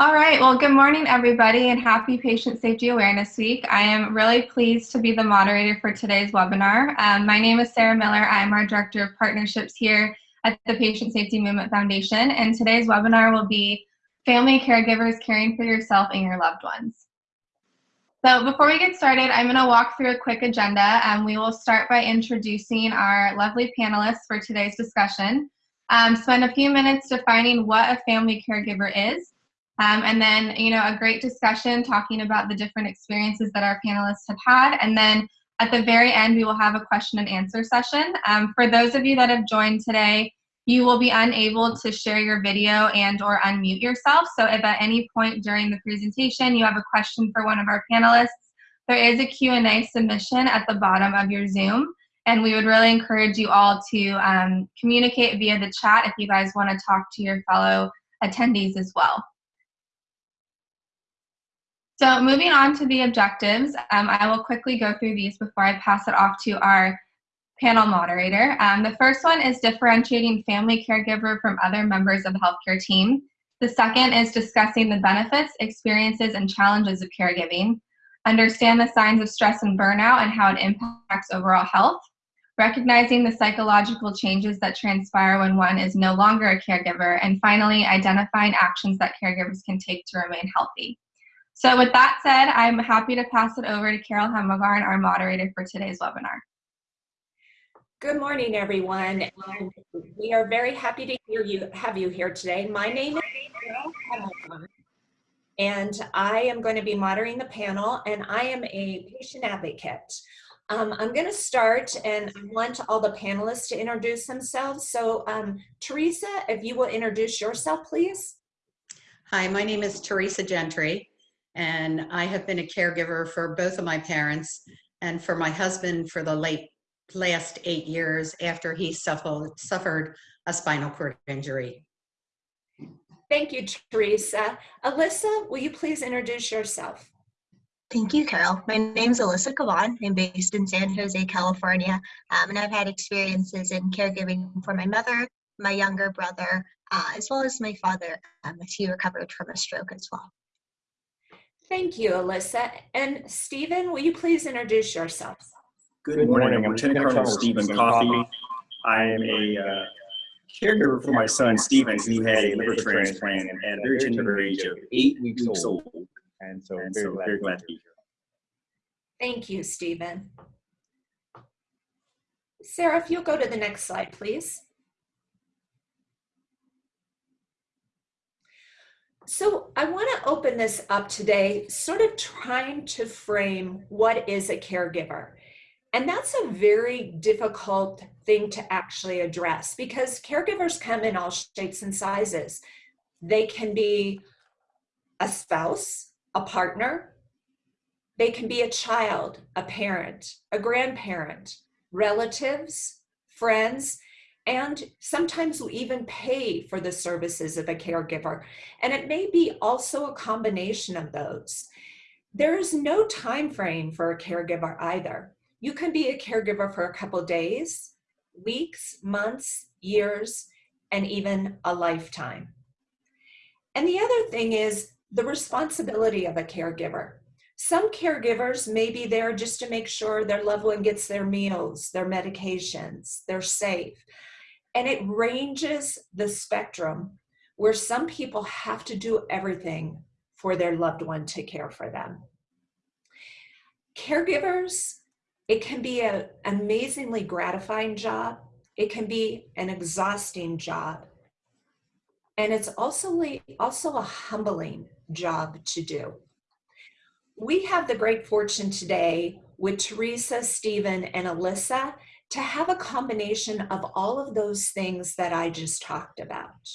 All right, well, good morning, everybody, and happy Patient Safety Awareness Week. I am really pleased to be the moderator for today's webinar. Um, my name is Sarah Miller. I'm our Director of Partnerships here at the Patient Safety Movement Foundation, and today's webinar will be Family Caregivers Caring for Yourself and Your Loved Ones. So before we get started, I'm going to walk through a quick agenda, and we will start by introducing our lovely panelists for today's discussion. Um, spend a few minutes defining what a family caregiver is, um, and then, you know, a great discussion talking about the different experiences that our panelists have had. And then at the very end, we will have a question and answer session. Um, for those of you that have joined today, you will be unable to share your video and or unmute yourself. So if at any point during the presentation you have a question for one of our panelists, there is a Q&A submission at the bottom of your Zoom. And we would really encourage you all to um, communicate via the chat if you guys want to talk to your fellow attendees as well. So moving on to the objectives, um, I will quickly go through these before I pass it off to our panel moderator. Um, the first one is differentiating family caregiver from other members of the healthcare team. The second is discussing the benefits, experiences, and challenges of caregiving. Understand the signs of stress and burnout and how it impacts overall health. Recognizing the psychological changes that transpire when one is no longer a caregiver. And finally, identifying actions that caregivers can take to remain healthy. So with that said, I'm happy to pass it over to Carol Hemmelgarn, our moderator for today's webinar. Good morning, everyone. And we are very happy to hear you, have you here today. My name is Carol Hemmelgarn, and I am going to be moderating the panel, and I am a patient advocate. Um, I'm going to start, and I want all the panelists to introduce themselves. So, um, Teresa, if you will introduce yourself, please. Hi, my name is Teresa Gentry and I have been a caregiver for both of my parents and for my husband for the late last eight years after he suffered, suffered a spinal cord injury. Thank you, Teresa. Alyssa, will you please introduce yourself? Thank you, Carol. My name is Alyssa Caban. I'm based in San Jose, California, um, and I've had experiences in caregiving for my mother, my younger brother, uh, as well as my father, um, as he recovered from a stroke as well. Thank you, Alyssa. And Stephen, will you please introduce yourself? Good morning. I'm Lieutenant Colonel Stephen Coffey. I am a uh, caregiver for my son Stephen, who had a liver transplant at a very tender age of eight weeks old. And so, and very, so glad very glad to be here. Thank you, Stephen. Sarah, if you'll go to the next slide, please. So I want to open this up today, sort of trying to frame what is a caregiver. And that's a very difficult thing to actually address because caregivers come in all shapes and sizes. They can be a spouse, a partner, they can be a child, a parent, a grandparent, relatives, friends, and sometimes we even pay for the services of a caregiver. And it may be also a combination of those. There is no time frame for a caregiver either. You can be a caregiver for a couple days, weeks, months, years, and even a lifetime. And the other thing is the responsibility of a caregiver. Some caregivers may be there just to make sure their loved one gets their meals, their medications, they're safe. And it ranges the spectrum where some people have to do everything for their loved one to care for them. Caregivers, it can be an amazingly gratifying job. It can be an exhausting job. And it's also, also a humbling job to do. We have the great fortune today with Teresa, Stephen, and Alyssa to have a combination of all of those things that I just talked about.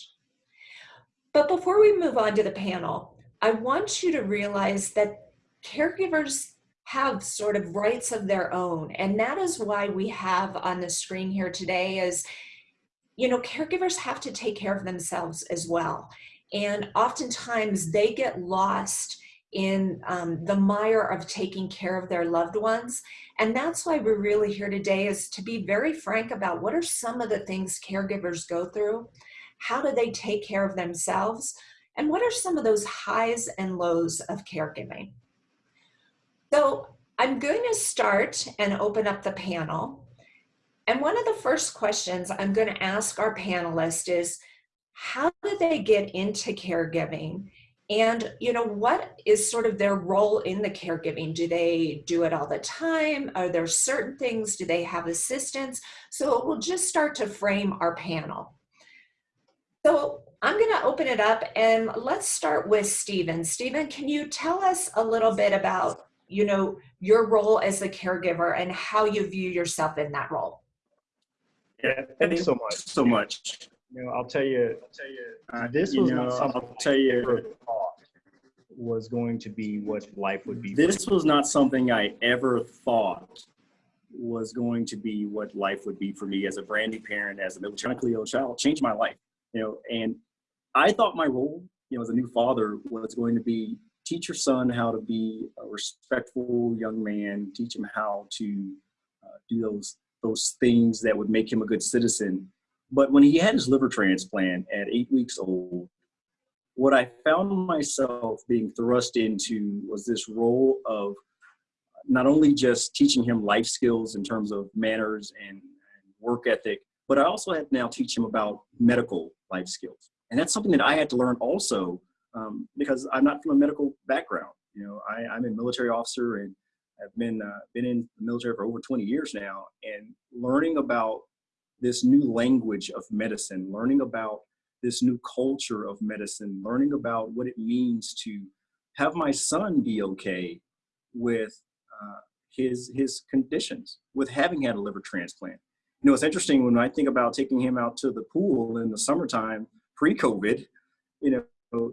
But before we move on to the panel, I want you to realize that caregivers have sort of rights of their own. And that is why we have on the screen here today is, you know, caregivers have to take care of themselves as well. And oftentimes they get lost in um, the mire of taking care of their loved ones. And that's why we're really here today is to be very frank about what are some of the things caregivers go through, how do they take care of themselves, And what are some of those highs and lows of caregiving? So I'm going to start and open up the panel. And one of the first questions I'm going to ask our panelists is, how do they get into caregiving? And, you know, what is sort of their role in the caregiving? Do they do it all the time? Are there certain things? Do they have assistance? So we'll just start to frame our panel. So I'm going to open it up and let's start with Stephen. Stephen, can you tell us a little bit about, you know, your role as a caregiver and how you view yourself in that role? Yeah, thank you so much. So much. You know, I'll tell you, I'll tell you, uh, this You was know, not something I'll tell you- I ever thought was going to be what life would be. for This was not something I ever thought was going to be what life would be for me as a brand new parent, as a electronically ill child, changed my life. You know, and I thought my role, you know, as a new father was going to be teach your son how to be a respectful young man, teach him how to uh, do those those things that would make him a good citizen. But when he had his liver transplant at eight weeks old, what I found myself being thrust into was this role of not only just teaching him life skills in terms of manners and, work ethic, but I also had to now teach him about medical life skills. And that's something that I had to learn also um, because I'm not from a medical background. You know, I, I'm a military officer and I've been uh, been in the military for over 20 years now, and learning about this new language of medicine, learning about this new culture of medicine, learning about what it means to have my son be okay with uh, his his conditions, with having had a liver transplant. You know, it's interesting when I think about taking him out to the pool in the summertime, pre-COVID. You know,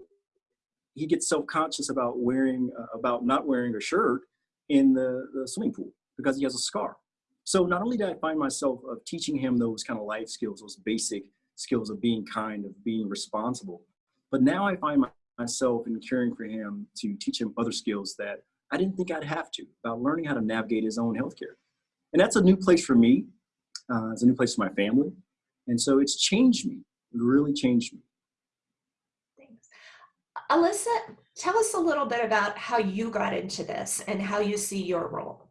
he gets self-conscious about wearing uh, about not wearing a shirt in the, the swimming pool because he has a scar. So not only did I find myself of teaching him those kind of life skills, those basic skills of being kind, of being responsible, but now I find my, myself in caring for him to teach him other skills that I didn't think I'd have to about learning how to navigate his own healthcare. And that's a new place for me. Uh, it's a new place for my family. And so it's changed me, it really changed me. Thanks. Alyssa, tell us a little bit about how you got into this and how you see your role.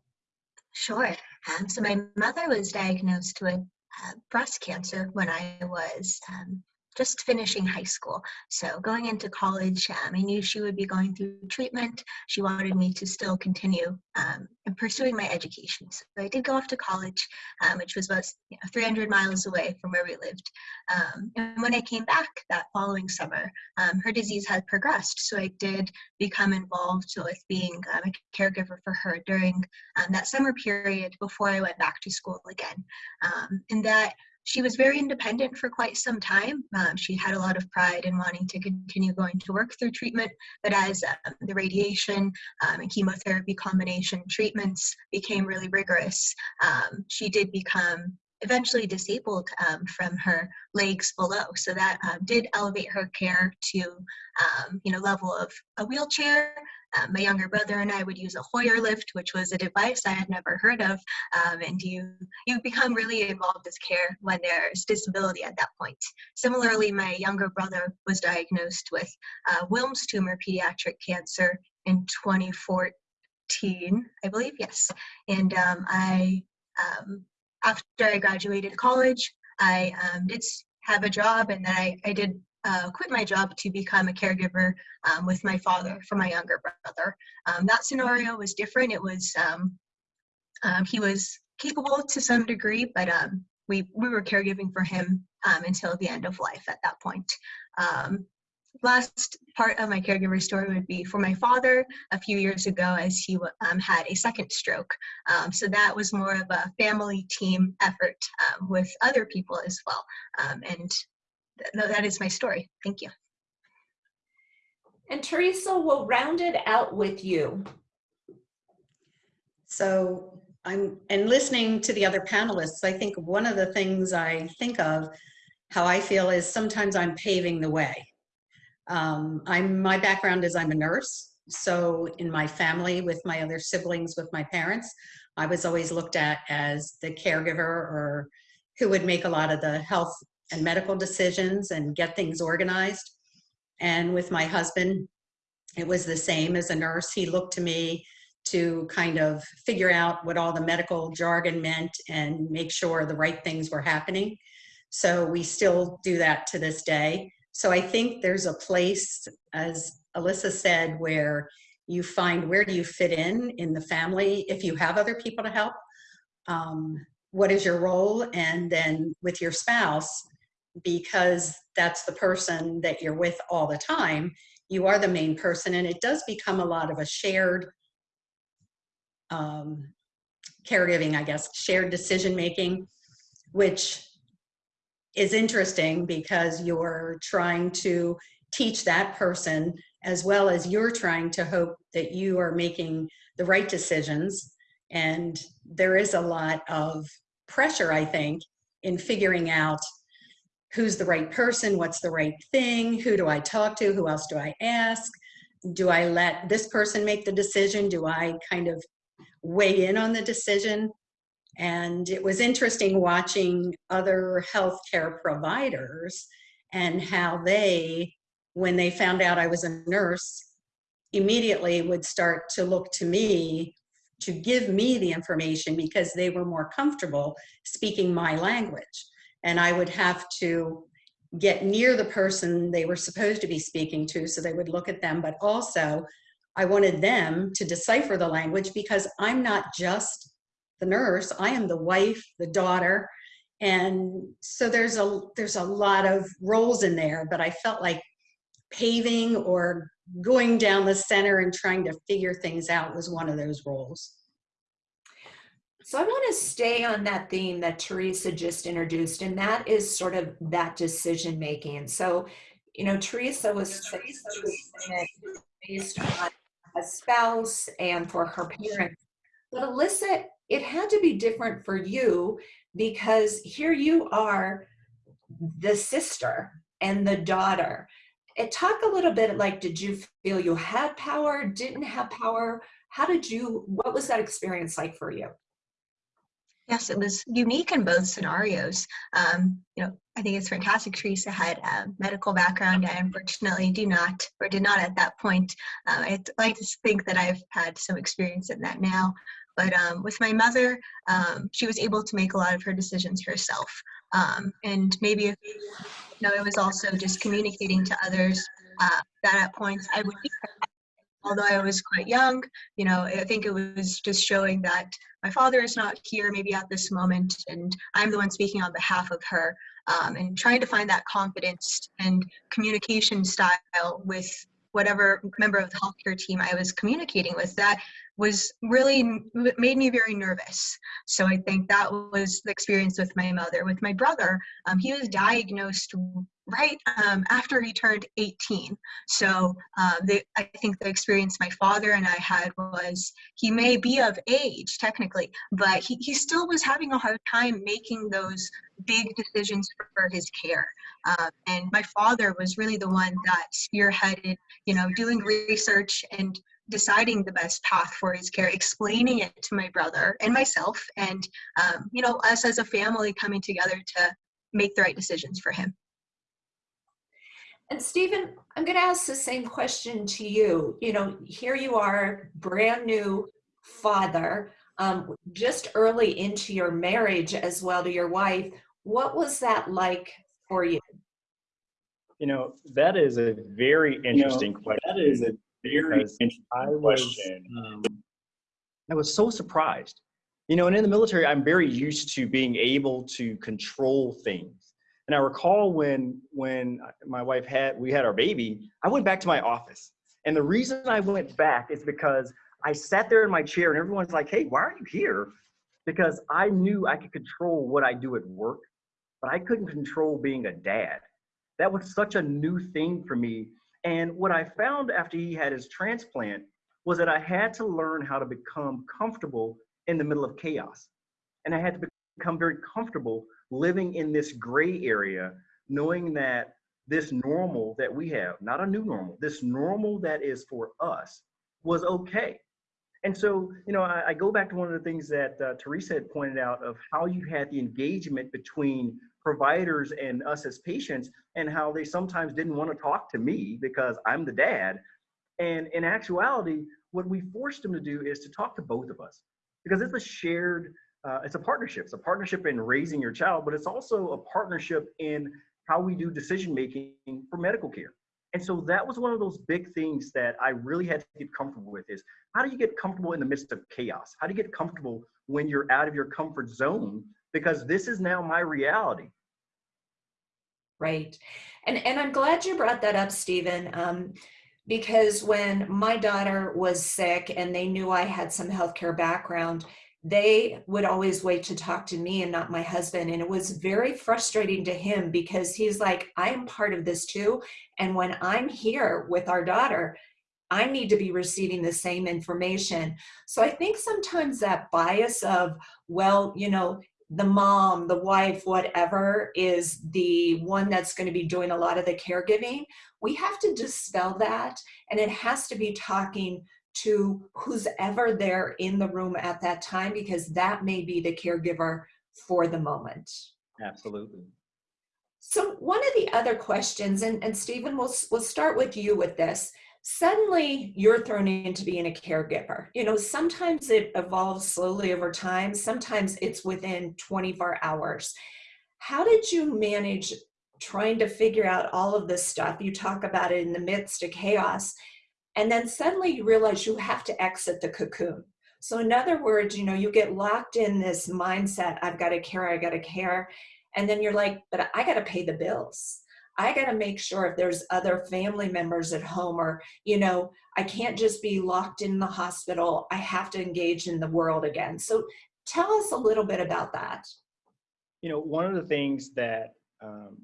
Sure. Um, so my mother was diagnosed with uh, breast cancer when I was um, just finishing high school. So going into college, um, I knew she would be going through treatment. She wanted me to still continue um, pursuing my education. So I did go off to college, um, which was about you know, 300 miles away from where we lived. Um, and when I came back that following summer, um, her disease had progressed. So I did become involved with being um, a caregiver for her during that summer period before I went back to school again. and that she was very independent for quite some time. Um, she had a lot of pride in wanting to continue going to work through treatment, but as um, the radiation um, and chemotherapy combination treatments became really rigorous, um, she did become eventually disabled um, from her legs below. So that um, did elevate her care to, you know, level of a wheelchair. Um, my younger brother and I would use a Hoyer lift, which was a device I had never heard of. Um, and you, you become really involved with care when there's disability at that point. Similarly, my younger brother was diagnosed with uh, Wilms tumor pediatric cancer in 2014, I believe, yes. And um, I after I graduated college, I um, did have a job and then I, I did uh, quit my job to become a caregiver um, with my father for my younger brother. Um, that scenario was different. It was, um, um, he was capable to some degree, but um, we, we were caregiving for him until the end of life at that point last part of my caregiver story would be for my father a few years ago as he um, had a second stroke. Um, so that was more of a family team effort um, with other people as well. And th that is my story. Thank you. And Teresa, we'll round it out with you. So I'm, and listening to the other panelists, I think one of the things I think of how I feel is sometimes I'm paving the way. Um, I'm, my background is I'm a nurse. So in my family with my other siblings, with my parents, I was always looked at as the caregiver or who would make a lot of the health and medical decisions and get things organized. And with my husband, it was the same as a nurse. He looked to me to kind of figure out what all the medical jargon meant and make sure the right things were happening. So we still do that to this day. So I think there's a place, as Alyssa said, where you find where do you fit in in the family if you have other people to help. Um, what is your role? And then with your spouse, because that's the person that you're with all the time, you are the main person. And it does become a lot of a shared um, caregiving, I guess, shared decision making, which is interesting because you're trying to teach that person as well as you're trying to hope that you are making the right decisions. And there is a lot of pressure, I think, in figuring out who's the right person, what's the right thing, who do I talk to, who else do I ask, do I let this person make the decision, do I kind of weigh in on the decision? And it was interesting watching other healthcare providers and how they, when they found out I was a nurse, immediately would start to look to me to give me the information because they were more comfortable speaking my language. And I would have to get near the person they were supposed to be speaking to so they would look at them, but also I wanted them to decipher the language because I'm not just the nurse, I am the wife, the daughter. And so there's a there's a lot of roles in there, but I felt like paving or going down the center and trying to figure things out was one of those roles. So I want to stay on that theme that Teresa just introduced, and that is sort of that decision making. So, you know, Teresa was based on a spouse and for her parents. But Alyssa, it had to be different for you because here you are the sister and the daughter. It talk a little bit like, did you feel you had power, didn't have power? How did you, what was that experience like for you? Yes, it was unique in both scenarios. Um, you know, I think it's fantastic. Teresa had a medical background. I unfortunately do not, or did not at that point. Uh, I'd like to think that I've had some experience in that now. But um, with my mother, um, she was able to make a lot of her decisions herself. Um, and maybe if, you know, it was also just communicating to others uh, that at points I would be although I was quite young, you know, I think it was just showing that my father is not here maybe at this moment and I'm the one speaking on behalf of her um, and trying to find that confidence and communication style with whatever member of the healthcare team I was communicating with that was really made me very nervous. So I think that was the experience with my mother. With my brother, um, he was diagnosed right um, after he turned 18. So um, I think the experience my father and I had was he may be of age technically, but he, he still was having a hard time making those big decisions for his care. Uh, and my father was really the one that spearheaded, you know, doing research and deciding the best path for his care, explaining it to my brother and myself, and um, you know, us as a family coming together to make the right decisions for him. And Stephen, I'm going to ask the same question to you. You know, here you are, brand new father, um, just early into your marriage as well to your wife. What was that like for you? You know, that is a very interesting you know, question. That is a very interesting I was, question. um, I was so surprised. You know, and in the military, I'm very used to being able to control things. And I recall when when my wife had we had our baby, I went back to my office. And the reason I went back is because I sat there in my chair and everyone's like, "Hey, why are you here?" Because I knew I could control what I do at work, but I couldn't control being a dad. That was such a new thing for me. And what I found after he had his transplant was that I had to learn how to become comfortable in the middle of chaos. And I had to become very comfortable living in this gray area, knowing that this normal that we have, not a new normal, this normal that is for us was okay. And so, you know, I, I go back to one of the things that uh, Teresa had pointed out of how you had the engagement between providers and us as patients and how they sometimes didn't want to talk to me because I'm the dad. And in actuality, what we forced them to do is to talk to both of us because it's a shared, uh, it's a partnership. It's a partnership in raising your child, but it's also a partnership in how we do decision making for medical care. And so that was one of those big things that I really had to get comfortable with is how do you get comfortable in the midst of chaos? How do you get comfortable when you're out of your comfort zone? Because this is now my reality. Right. And, and I'm glad you brought that up, Stephen, um, because when my daughter was sick and they knew I had some healthcare background, they would always wait to talk to me and not my husband. And it was very frustrating to him because he's like, I am part of this too. And when I'm here with our daughter, I need to be receiving the same information. So I think sometimes that bias of, well, you know, the mom, the wife, whatever is the one that's going to be doing a lot of the caregiving. We have to dispel that. And it has to be talking to who's ever there in the room at that time because that may be the caregiver for the moment. Absolutely. So one of the other questions, and, and Stephen, we'll, we'll start with you with this. Suddenly you're thrown into being a caregiver. You know, sometimes it evolves slowly over time. Sometimes it's within 24 hours. How did you manage trying to figure out all of this stuff? You talk about it in the midst of chaos and then suddenly you realize you have to exit the cocoon. So in other words, you know, you get locked in this mindset, I've got to care, I got to care. And then you're like, but I got to pay the bills. I got to make sure if there's other family members at home or, you know, I can't just be locked in the hospital. I have to engage in the world again. So tell us a little bit about that. You know, one of the things that um,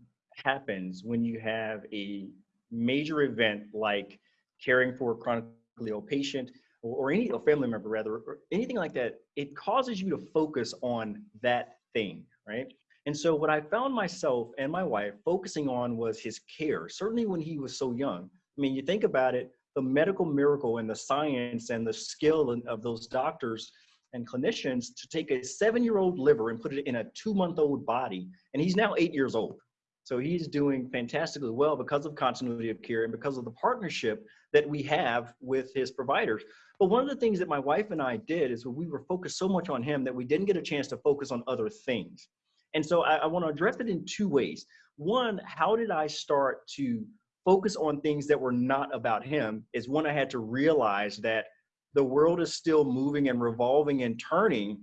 happens when you have a major event like caring for a chronically ill patient or, or any a family member rather or anything like that it causes you to focus on that thing right? And so what i found myself and my wife focusing on was his care. Certainly when he was so young i mean you think about it the medical miracle and the science and the skill of those doctors and clinicians to take a seven year old liver and put it in a two month old body and he's now eight years old. So he's doing fantastically well because of continuity of care and because of the partnership that we have with his providers. But one of the things that my wife and I did is we were focused so much on him that we didn't get a chance to focus on other things. And so I, I want to address it in two ways. One, how did I start to focus on things that were not about him? Is one, I had to realize that the world is still moving and revolving and turning,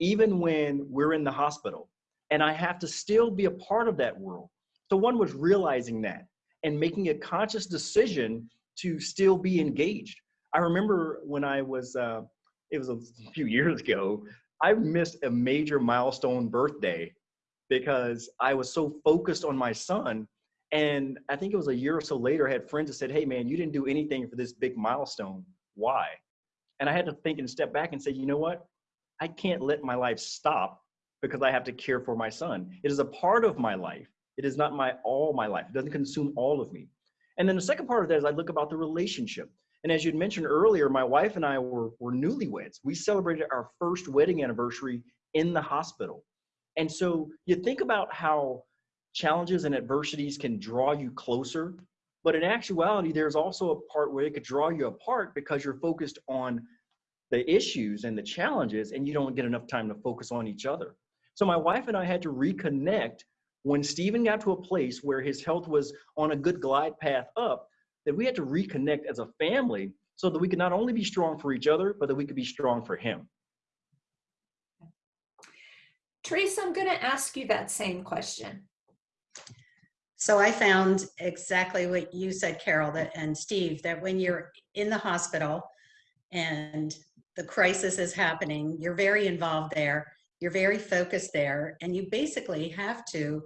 even when we're in the hospital. And I have to still be a part of that world. So one was realizing that and making a conscious decision to still be engaged. I remember when I was, uh, it was a few years ago, I missed a major milestone birthday because I was so focused on my son. And I think it was a year or so later, I had friends that said, Hey, man, you didn't do anything for this big milestone. Why? And I had to think and step back and say, You know what? I can't let my life stop because I have to care for my son. It is a part of my life. It is not my all my life. It doesn't consume all of me. And then the second part of that is I look about the relationship. And as you'd mentioned earlier, my wife and I were, were newlyweds. We celebrated our first wedding anniversary in the hospital. And so you think about how challenges and adversities can draw you closer. But in actuality, there's also a part where it could draw you apart because you're focused on the issues and the challenges and you don't get enough time to focus on each other. So my wife and I had to reconnect when Stephen got to a place where his health was on a good glide path up, that we had to reconnect as a family so that we could not only be strong for each other, but that we could be strong for him. Teresa, I'm going to ask you that same question. So I found exactly what you said, Carol, that and Steve, that when you're in the hospital and the crisis is happening, you're very involved there you're very focused there and you basically have to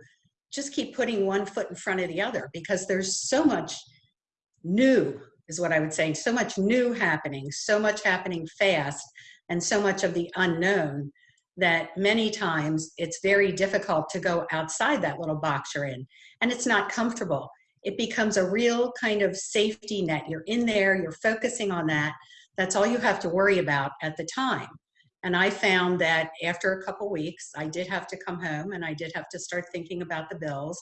just keep putting one foot in front of the other because there's so much new is what I would say, so much new happening, so much happening fast and so much of the unknown that many times it's very difficult to go outside that little box you're in and it's not comfortable. It becomes a real kind of safety net. You're in there, you're focusing on that. That's all you have to worry about at the time. And I found that after a couple weeks, I did have to come home and I did have to start thinking about the bills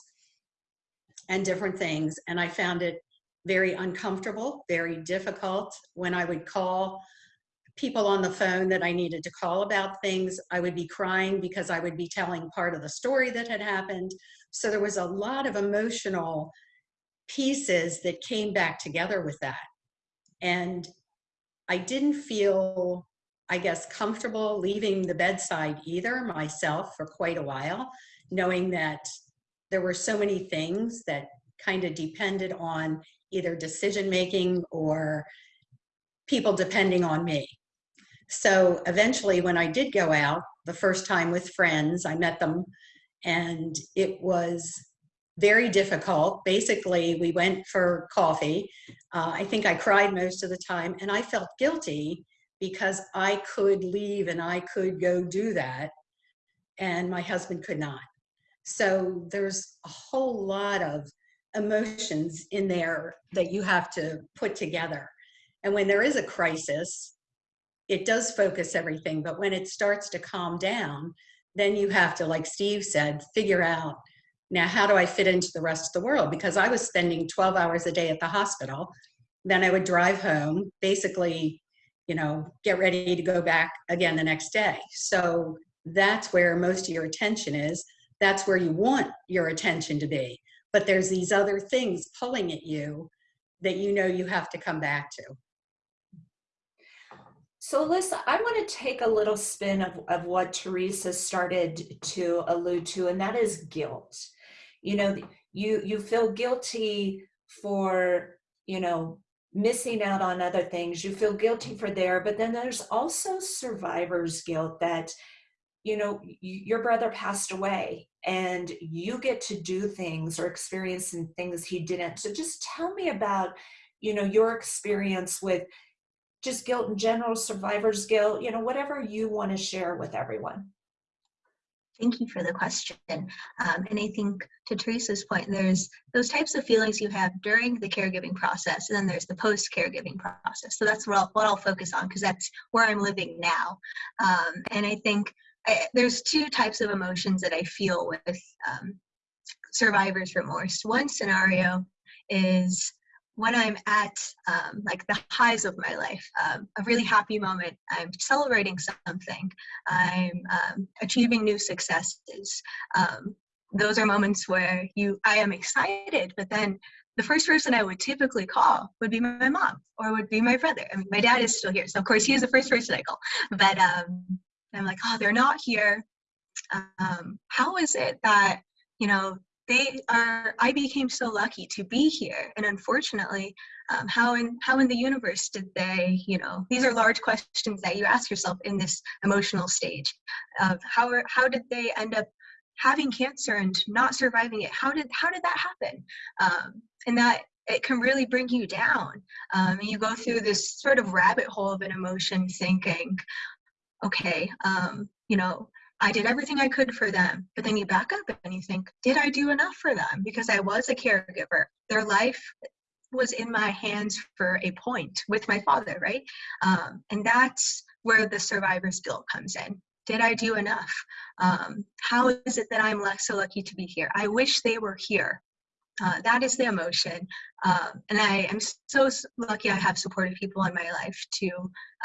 and different things. And I found it very uncomfortable, very difficult when I would call people on the phone that I needed to call about things. I would be crying because I would be telling part of the story that had happened. So there was a lot of emotional pieces that came back together with that. And I didn't feel, I guess, comfortable leaving the bedside either myself for quite a while, knowing that there were so many things that kind of depended on either decision making or people depending on me. So eventually, when I did go out the first time with friends, I met them and it was very difficult. Basically, we went for coffee. Uh, I think I cried most of the time and I felt guilty because I could leave and I could go do that and my husband could not. So there's a whole lot of emotions in there that you have to put together. And when there is a crisis, it does focus everything. But when it starts to calm down, then you have to, like Steve said, figure out now how do I fit into the rest of the world? Because I was spending 12 hours a day at the hospital. Then I would drive home, basically, you know, get ready to go back again the next day. So that's where most of your attention is. That's where you want your attention to be. But there's these other things pulling at you that you know you have to come back to. So Alyssa, I want to take a little spin of, of what Teresa started to allude to, and that is guilt. You know, you you feel guilty for, you know, missing out on other things. You feel guilty for there, but then there's also survivor's guilt that, you know, your brother passed away and you get to do things or experience things he didn't. So just tell me about, you know, your experience with just guilt in general, survivor's guilt, you know, whatever you want to share with everyone. Thank you for the question. Um, and I think to Teresa's point, there's those types of feelings you have during the caregiving process, and then there's the post caregiving process. So that's what I'll, what I'll focus on because that's where I'm living now. Um, and I think I, there's two types of emotions that I feel with um, survivor's remorse. One scenario is when I'm at um, like the highs of my life, um, a really happy moment, I'm celebrating something, I'm um, achieving new successes. Um, those are moments where you, I am excited, but then the first person I would typically call would be my mom or would be my brother. I mean, my dad is still here, so of course he is the first person I call. But um, I'm like, oh, they're not here. Um, how is it that you know they are i became so lucky to be here. And unfortunately um, how in how in the universe did they you know these are large questions that you ask yourself in this emotional stage of how are, how did they end up having cancer and not surviving it? How did how did that happen? Um, and that it can really bring you down. Um, you go through this sort of rabbit hole of an emotion thinking okay um, you know I did everything I could for them. But then you back up and you think, did I do enough for them? Because I was a caregiver. Their life was in my hands for a point with my father, right? Um, and that's where the survivor's guilt comes in. Did I do enough? Um, how is it that I'm so lucky to be here? I wish they were here. Uh, that is the emotion. Um, and I am so lucky I have supportive people in my life to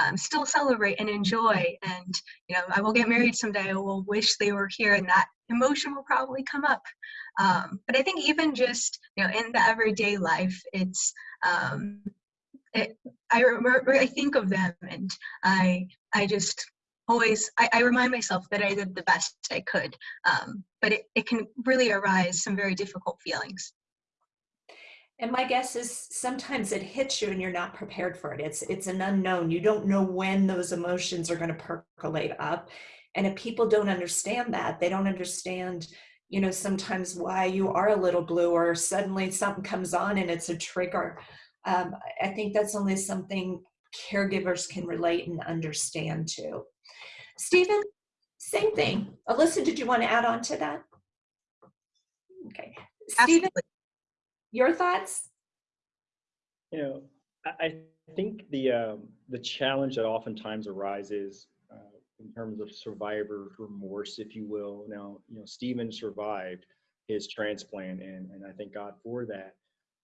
um, still celebrate and enjoy. And, you know, I will get married someday. I will wish they were here and that emotion will probably come up. Um, but I think even just, you know, in the everyday life, it's, um, it, I remember, I think of them and I, I just always I, I, remind myself that I did the best I could. Um, but it, it can really arise some very difficult feelings. And my guess is sometimes it hits you and you're not prepared for it. It's it's an unknown. You don't know when those emotions are going to percolate up. And if people don't understand that, they don't understand, you know, sometimes why you are a little blue or suddenly something comes on and it's a trigger. Um, I think that's only something caregivers can relate and understand too. Stephen, same thing. Alyssa, did you want to add on to that? Okay. Stephen, your thoughts? You know, I think the um, the challenge that oftentimes arises uh, in terms of survivor remorse, if you will. Now, you know, Stephen survived his transplant, and, and I thank God for that.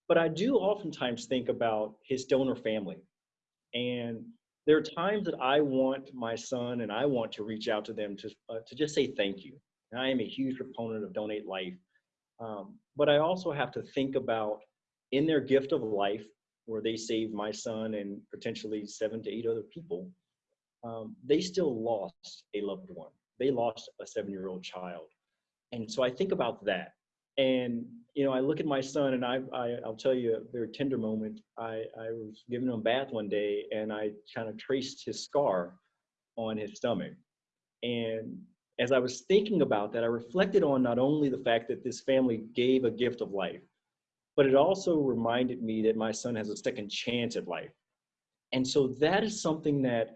But I do oftentimes think about his donor family. And there are times that I want my son and I want to reach out to them to, uh, to just say thank you. And I am a huge proponent of Donate Life. Um, but I also have to think about in their gift of life, where they saved my son and potentially seven to eight other people, um, they still lost a loved one. They lost a seven year old child. And so I think about that. And, you know, I look at my son and I, I, I'll tell you a very tender moment. I, I was giving him a bath one day and I kind of traced his scar on his stomach. And as I was thinking about that, I reflected on not only the fact that this family gave a gift of life, but it also reminded me that my son has a second chance at life. And so that is something that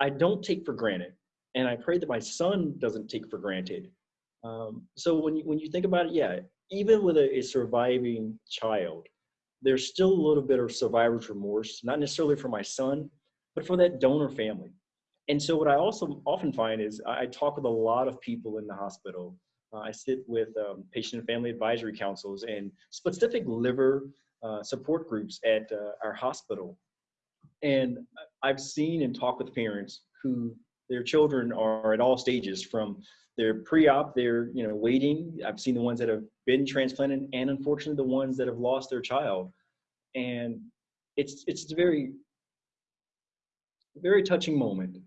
I don't take for granted. And I pray that my son doesn't take for granted. Um, so when you, when you think about it, yeah, even with a, a surviving child, there's still a little bit of survivor's remorse, not necessarily for my son, but for that donor family. And so what I also often find is I talk with a lot of people in the hospital. Uh, I sit with um, patient and family advisory councils and specific liver uh, support groups at uh, our hospital. And I've seen and talked with parents who their children are at all stages from their pre-op, they're you know waiting. I've seen the ones that have been transplanted, and unfortunately the ones that have lost their child. And it's it's a very very touching moment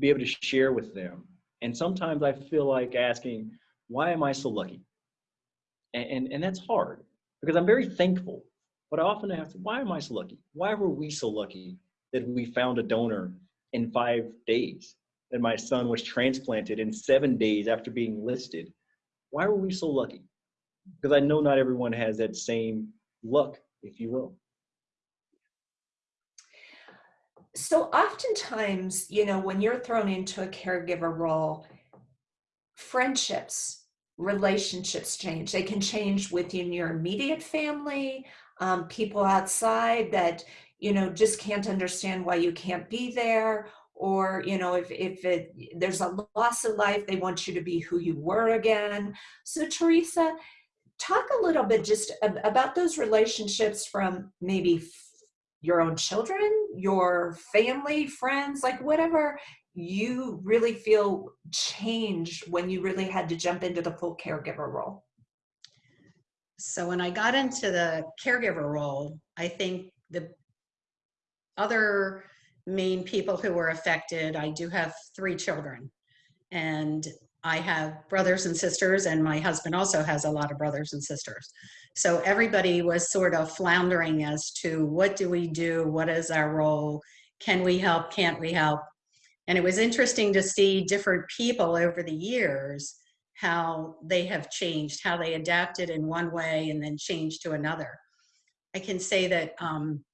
be able to share with them. And sometimes I feel like asking, why am I so lucky? And, and, and that's hard because I'm very thankful. But I often ask, why am I so lucky? Why were we so lucky that we found a donor in five days? That my son was transplanted in seven days after being listed. Why were we so lucky? Because I know not everyone has that same luck, if you will. So oftentimes, you know, when you're thrown into a caregiver role, friendships, relationships change. They can change within your immediate family, um, people outside that, you know, just can't understand why you can't be there. Or, you know, if, if it, there's a loss of life, they want you to be who you were again. So Teresa, talk a little bit just about those relationships from maybe your own children, your family, friends, like whatever you really feel changed when you really had to jump into the full caregiver role? So when I got into the caregiver role, I think the other main people who were affected, I do have three children and I have brothers and sisters, and my husband also has a lot of brothers and sisters. So everybody was sort of floundering as to what do we do? What is our role? Can we help? Can't we help? And it was interesting to see different people over the years how they have changed, how they adapted in one way and then changed to another. I can say that um,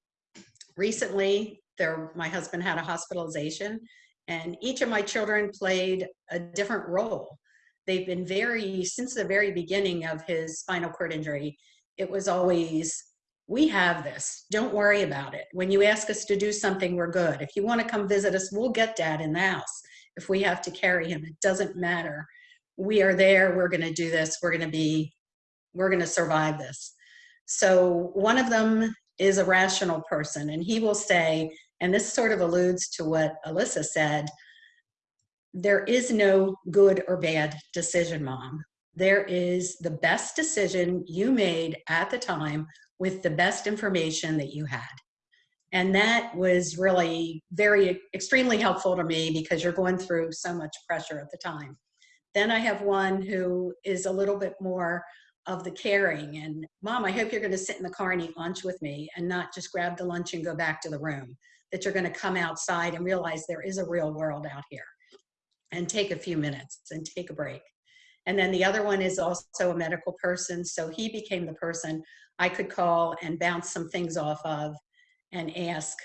recently, there, my husband had a hospitalization and each of my children played a different role. They've been very, since the very beginning of his spinal cord injury, it was always, we have this, don't worry about it. When you ask us to do something, we're good. If you wanna come visit us, we'll get dad in the house. If we have to carry him, it doesn't matter. We are there, we're gonna do this, we're gonna be, we're gonna survive this. So one of them is a rational person and he will say, and this sort of alludes to what Alyssa said, there is no good or bad decision, mom. There is the best decision you made at the time with the best information that you had. And that was really very, extremely helpful to me because you're going through so much pressure at the time. Then I have one who is a little bit more of the caring and mom, I hope you're gonna sit in the car and eat lunch with me and not just grab the lunch and go back to the room that you're going to come outside and realize there is a real world out here and take a few minutes and take a break. And then the other one is also a medical person. So he became the person I could call and bounce some things off of and ask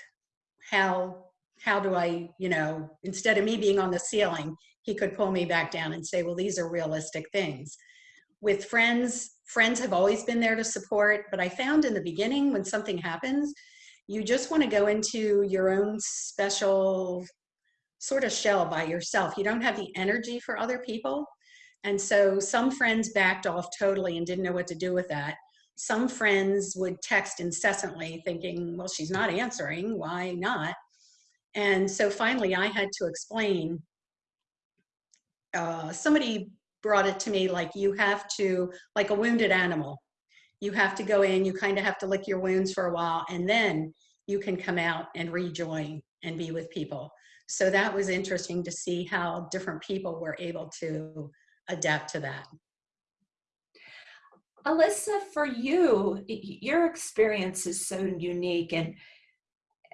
how, how do I, you know, instead of me being on the ceiling, he could pull me back down and say, well, these are realistic things. With friends, friends have always been there to support, but I found in the beginning when something happens, you just want to go into your own special sort of shell by yourself. You don't have the energy for other people. And so some friends backed off totally and didn't know what to do with that. Some friends would text incessantly thinking, well, she's not answering, why not? And so finally I had to explain, uh, somebody brought it to me like you have to, like a wounded animal, you have to go in, you kind of have to lick your wounds for a while, and then you can come out and rejoin and be with people. So that was interesting to see how different people were able to adapt to that. Alyssa, for you, your experience is so unique and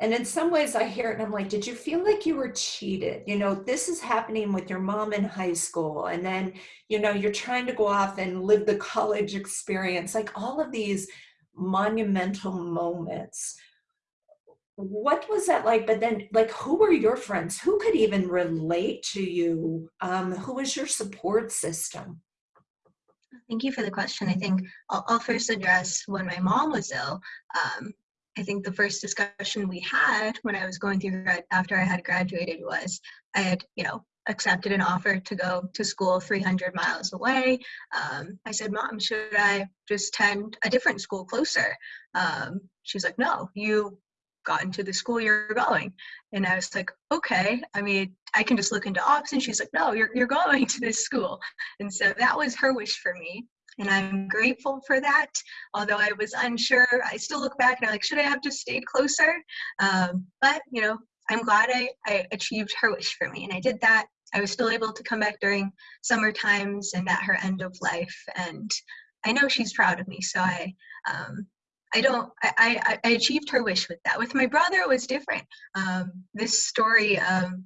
and in some ways I hear it and I'm like, did you feel like you were cheated? You know, this is happening with your mom in high school. And then, you know, you're trying to go off and live the college experience, like all of these monumental moments. What was that like? But then, like, who were your friends? Who could even relate to you? Um, who was your support system? Thank you for the question. I think I'll, I'll first address when my mom was ill. Um, I think the first discussion we had when I was going through after I had graduated was I had, you know, accepted an offer to go to school 300 miles away. Um, I said, Mom, should I just attend a different school closer? Um, she's like, No, you got to the school you're going. And I was like, okay, I mean, I can just look into options. She's like, no, you're, you're going to this school. And so that was her wish for me and I'm grateful for that. Although I was unsure, I still look back and I'm like, should I have just stayed closer? Um, but you know, I'm glad I, I achieved her wish for me, and I did that. I was still able to come back during summer times and at her end of life, and I know she's proud of me. So I, um, I don't. I, I, I achieved her wish with that. With my brother, it was different. Um, this story um,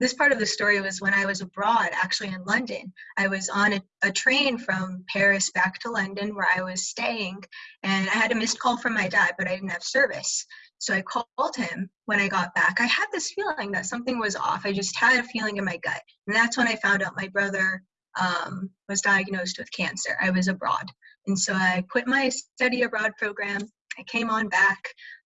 this part of the story was when I was abroad, actually in London. I was on a, a, train from Paris back to London where I was staying, and I had a missed call from my dad, but I didn't have service. So I called him when I got back. I had this feeling that something was off. I just had a feeling in my gut. And that's when I found out my brother um, was diagnosed with cancer. I was abroad. And so I quit my study abroad program. I came on back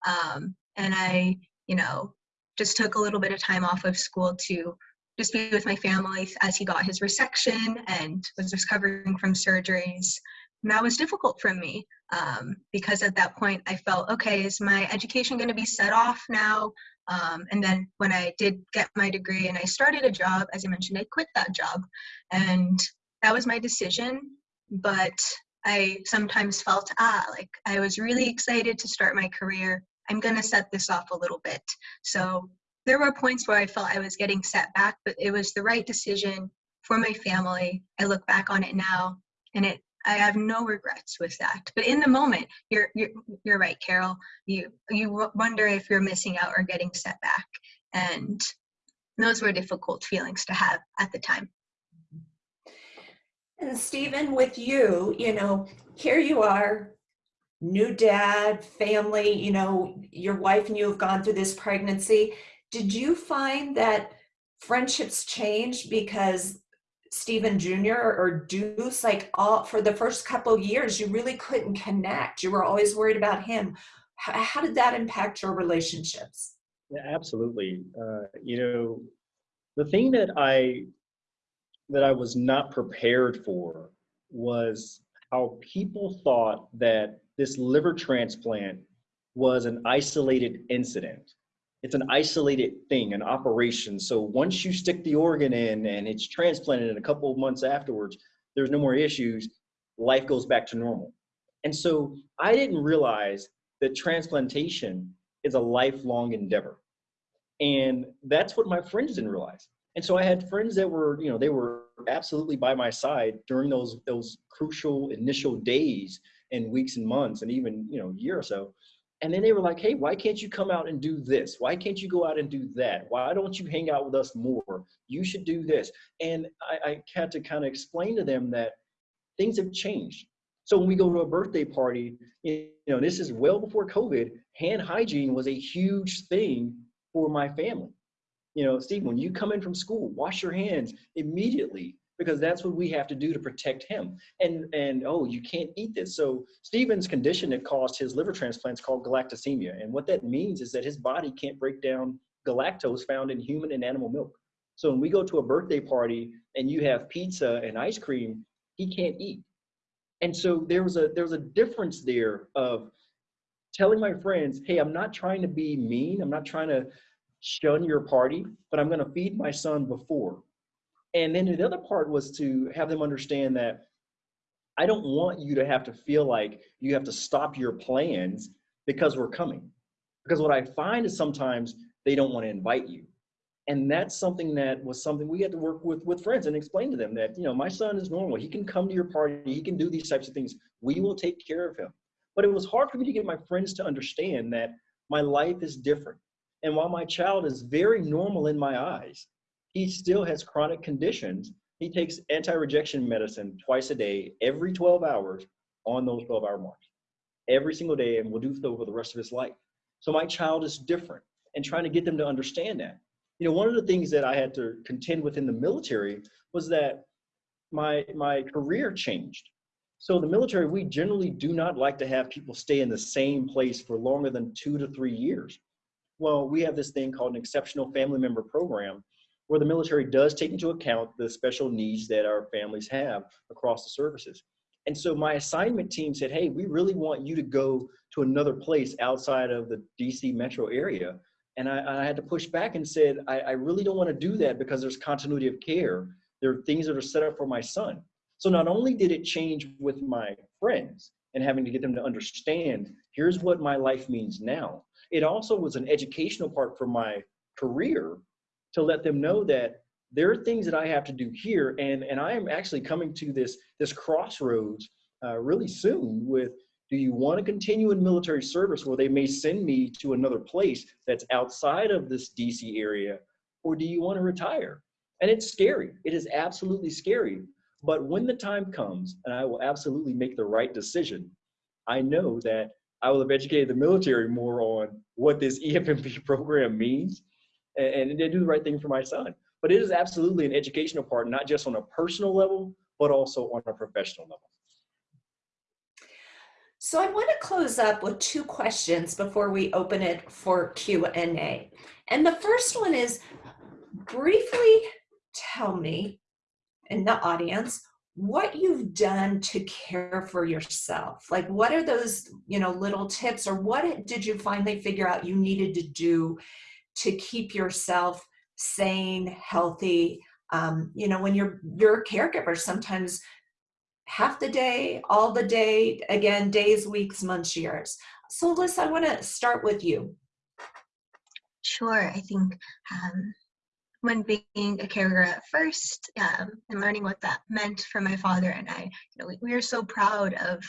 um, and I, you know, just took a little bit of time off of school to just be with my family as he got his resection and was recovering from surgeries. And that was difficult for me um, because at that point I felt, okay, is my education going to be set off now? Um, and then when I did get my degree and I started a job, as I mentioned, I quit that job. And that was my decision. But I sometimes felt, ah, like I was really excited to start my career I'm going to set this off a little bit. So there were points where I felt I was getting set back, but it was the right decision for my family. I look back on it now and it I have no regrets with that. But in the moment, you're you're, you're right, Carol. You you wonder if you're missing out or getting set back. And those were difficult feelings to have at the time. And Stephen, with you, you know, here you are new dad, family, you know, your wife and you have gone through this pregnancy. Did you find that friendships changed because Stephen Jr. or Deuce, like all for the first couple years, you really couldn't connect. You were always worried about him. How, how did that impact your relationships? Yeah, absolutely. Uh, you know, the thing that I that I was not prepared for was how people thought that this liver transplant was an isolated incident. It's an isolated thing, an operation. So once you stick the organ in and it's transplanted and a couple of months afterwards, there's no more issues, life goes back to normal. And so I didn't realize that transplantation is a lifelong endeavor. And that's what my friends didn't realize. And so I had friends that were, you know, they were absolutely by my side during those those crucial initial days and weeks and months and even you know year or so. And then they were like hey why can't you come out and do this? Why can't you go out and do that? Why don't you hang out with us more? You should do this. And i, I had to kind of explain to them that things have changed. So when we go to a birthday party you know this is well before covid hand hygiene was a huge thing for my family you know steve when you come in from school wash your hands immediately because that's what we have to do to protect him. And and oh, you can't eat this. So Stephen's condition that caused his liver transplants called galactosemia, and what that means is that his body can't break down galactose found in human and animal milk. So when we go to a birthday party and you have pizza and ice cream, he can't eat. And so there was a there was a difference there of telling my friends, hey, I'm not trying to be mean. I'm not trying to shun your party, but I'm going to feed my son before. And then the other part was to have them understand that I don't want you to have to feel like you have to stop your plans because we're coming. Because what I find is sometimes they don't want to invite you. And that's something that was something we had to work with with friends and explain to them that, you know, my son is normal. He can come to your party. He can do these types of things. We will take care of him. But it was hard for me to get my friends to understand that my life is different. And while my child is very normal in my eyes, he still has chronic conditions. He takes anti-rejection medicine twice a day, every 12 hours on those 12 hour marks, every single day, and will do so for the rest of his life. So my child is different and trying to get them to understand that. You know, one of the things that I had to contend with in the military was that my, my career changed. So the military, we generally do not like to have people stay in the same place for longer than two to three years. Well, we have this thing called an exceptional family member program where the military does take into account the special needs that our families have across the services. And so my assignment team said, hey, we really want you to go to another place outside of the DC metro area. And I, I had to push back and said, I, I really don't want to do that because there's continuity of care. There are things that are set up for my son. So not only did it change with my friends and having to get them to understand, here's what my life means now. It also was an educational part for my career to let them know that there are things that I have to do here. And, and I am actually coming to this, this crossroads uh, really soon with, do you want to continue in military service where they may send me to another place that's outside of this DC area? Or do you want to retire? And it's scary. It is absolutely scary. But when the time comes, and I will absolutely make the right decision, I know that I will have educated the military more on what this EFMP program means and, and to do the right thing for my son. But it is absolutely an educational part, not just on a personal level, but also on a professional level. So I want to close up with two questions before we open it for Q&A. And the first one is, briefly tell me in the audience what you've done to care for yourself like what are those you know little tips or what did you finally figure out you needed to do to keep yourself sane healthy? Um, you know when you're you're a caregiver sometimes half the day all the day again days weeks months years. So liz i want to start with you. Sure i think um, when being a caregiver at first um, and learning what that meant for my father and I, you know, we, we are so proud of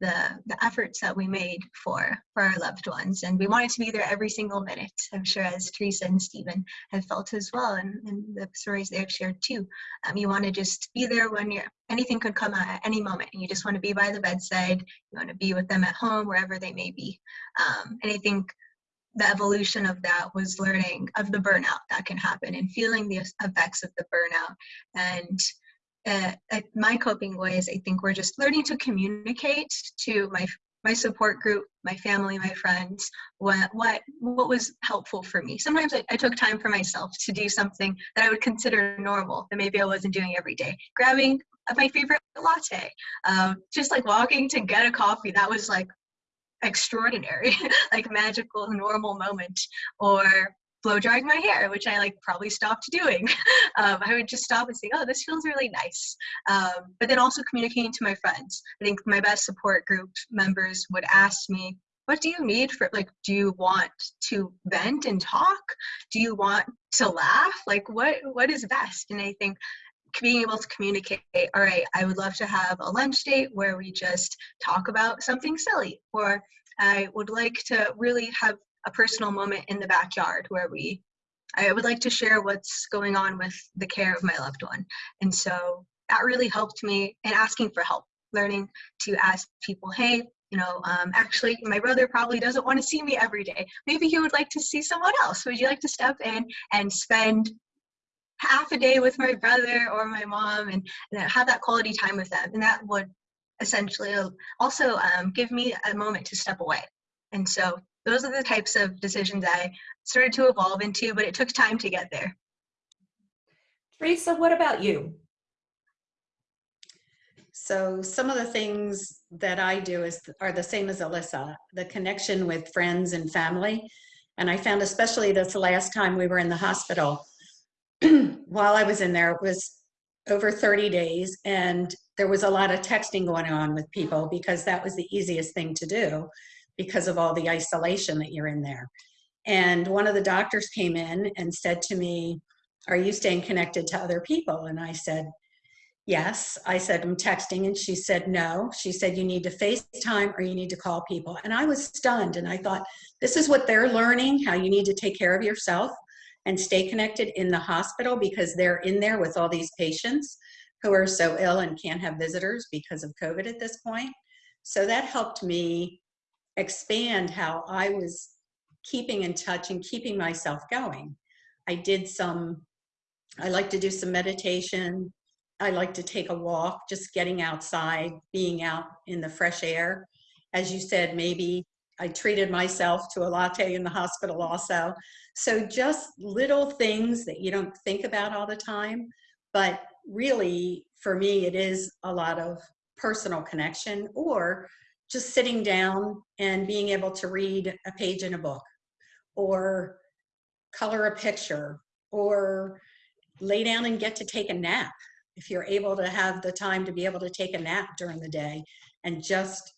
the the efforts that we made for for our loved ones, and we wanted to be there every single minute. I'm sure as Teresa and Stephen have felt as well, and, and the stories they have shared too. Um, you want to just be there when you're anything could come at any moment, and you just want to be by the bedside. You want to be with them at home, wherever they may be. Um, and I think the evolution of that was learning of the burnout that can happen and feeling the effects of the burnout. And uh, my coping ways i think we're just learning to communicate to my my support group my family my friends what what what was helpful for me. Sometimes I, I took time for myself to do something that i would consider normal that maybe i wasn't doing every day. Grabbing my favorite latte um, just like walking to get a coffee that was like extraordinary, like magical, normal moment, or blow drying my hair, which I like probably stopped doing. um, I would just stop and say, oh, this feels really nice. Um, but then also communicating to my friends. I think my best support group members would ask me, what do you need for like do you want to vent and talk do you want to laugh like what what is best and i think being able to communicate, all right, I would love to have a lunch date where we just talk about something silly, or I would like to really have a personal moment in the backyard where we, I would like to share what's going on with the care of my loved one. And so that really helped me in asking for help, learning to ask people, hey, you know, um, actually, my brother probably doesn't want to see me every day. Maybe he would like to see someone else. Would you like to step in and spend half a day with my brother or my mom and, and have that quality time with them. And that would essentially also um, give me a moment to step away. And so those are the types of decisions I started to evolve into, but it took time to get there. Teresa, what about you? So some of the things that I do is are the same as Alyssa, the connection with friends and family. And I found especially this last time we were in the hospital, while I was in there, it was over 30 days and there was a lot of texting going on with people because that was the easiest thing to do because of all the isolation that you're in there. And one of the doctors came in and said to me, are you staying connected to other people? And I said, yes. I said, I'm texting. And she said, no. She said, you need to FaceTime or you need to call people. And I was stunned. And I thought, this is what they're learning, how you need to take care of yourself and stay connected in the hospital because they're in there with all these patients who are so ill and can't have visitors because of COVID at this point. So that helped me expand how I was keeping in touch and keeping myself going. I did some, I like to do some meditation. I like to take a walk, just getting outside, being out in the fresh air. As you said, maybe I treated myself to a latte in the hospital also. So just little things that you don't think about all the time, but really for me, it is a lot of personal connection or just sitting down and being able to read a page in a book or color a picture or lay down and get to take a nap if you're able to have the time to be able to take a nap during the day and just